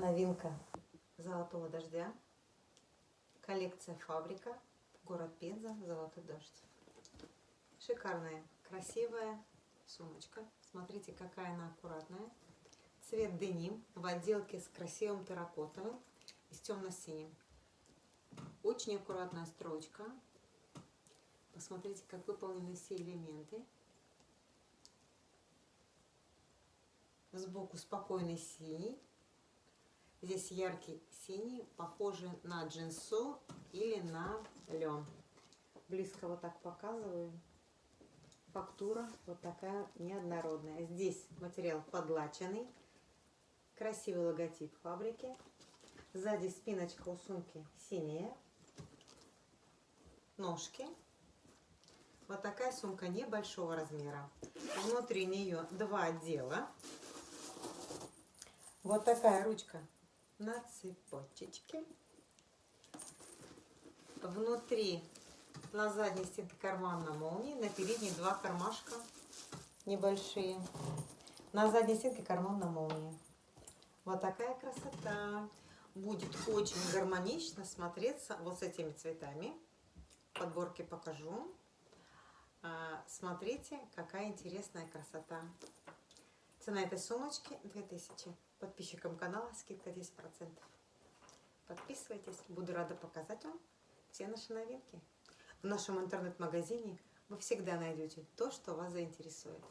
Новинка Золотого дождя. Коллекция Фабрика. Город Пенза. Золотой дождь. Шикарная, красивая сумочка. Смотрите, какая она аккуратная. Цвет деним в отделке с красивым терракотовым и с темно-синим. Очень аккуратная строчка. Посмотрите, как выполнены все элементы. Сбоку спокойный синий. Здесь яркий синий, похожий на джинсу или на лен. Близко вот так показываю. Фактура вот такая неоднородная. Здесь материал подлаченный. Красивый логотип фабрики. Сзади спиночка у сумки синяя. Ножки. Вот такая сумка небольшого размера. Внутри нее два отдела. Вот такая ручка на цепочечке. Внутри на задней стенке карман на молнии, на передней два кармашка небольшие. На задней стенке карман на молнии. Вот такая красота. Будет очень гармонично смотреться вот с этими цветами. Подборки покажу. А, смотрите, какая интересная красота. Цена этой сумочки 2000. Подписчикам канала скидка 10%. Подписывайтесь, буду рада показать вам все наши новинки. В нашем интернет-магазине вы всегда найдете то, что вас заинтересует.